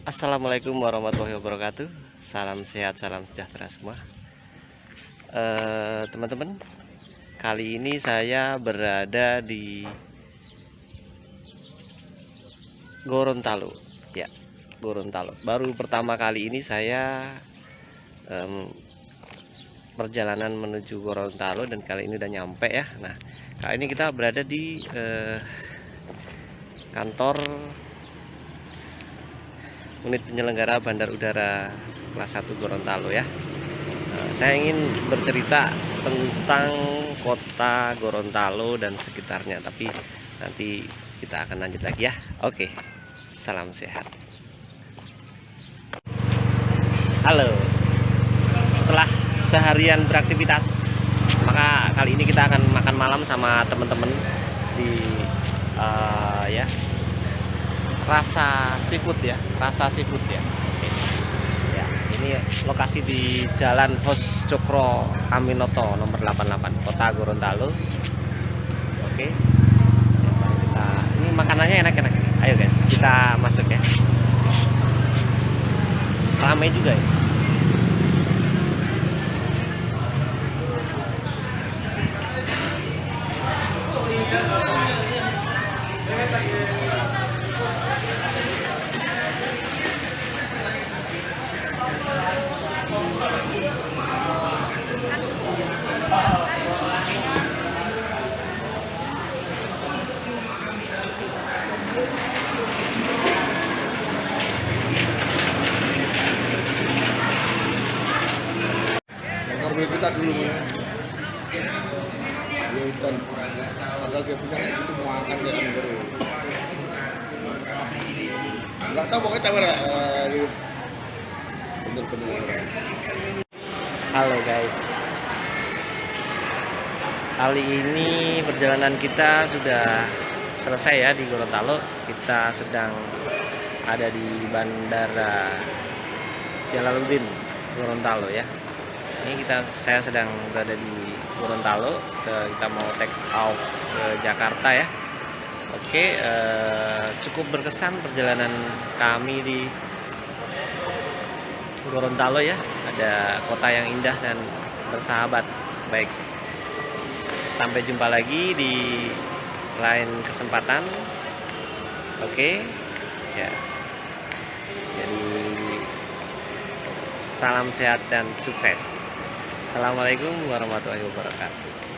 Assalamualaikum warahmatullahi wabarakatuh. Salam sehat, salam sejahtera semua. Eh, Teman-teman Kali ini saya berada di Gorontalo. Ya, Gorontalo. Baru pertama kali ini saya um, Perjalanan menuju Gorontalo Dan kali ini udah nyampe ya. Nah, kali ini kita berada di uh, Kantor unit penyelenggara Bandar Udara kelas 1 Gorontalo ya. Nah, saya ingin bercerita tentang kota Gorontalo dan sekitarnya tapi nanti kita akan lanjut lagi ya. Oke salam sehat. Halo. Setelah seharian beraktivitas maka kali ini kita akan makan malam sama teman-teman di uh, ya rasa seafood ya rasa seafood ya. Ya ini lokasi di Jalan Hos Cokro Aminoto nomor 88 Kota Gorontalo. Oke. Kita ini makanannya enak-enak. Ayo guys kita masuk ya. Ramai juga ya kita dulu ya. Hutan padahal dia punya kayak gitu mau akan dia kan baru. Nggak tahu pokoknya tahu uh, bener-bener. Halo guys. Kali ini perjalanan kita sudah selesai ya di Gorontalo. Kita sedang ada di Bandara Jalaluddin Gorontalo ya Ini kita saya sedang berada di Gorontalo Kita mau take off ke Jakarta ya. Oke eh, cukup berkesan perjalanan kami di Gorontalo ya. Ada kota yang indah dan bersahabat. Baik sampai jumpa lagi di lain kesempatan. Oke ya. Jadi salam sehat dan sukses assalamualaikum warahmatullahi wabarakatuh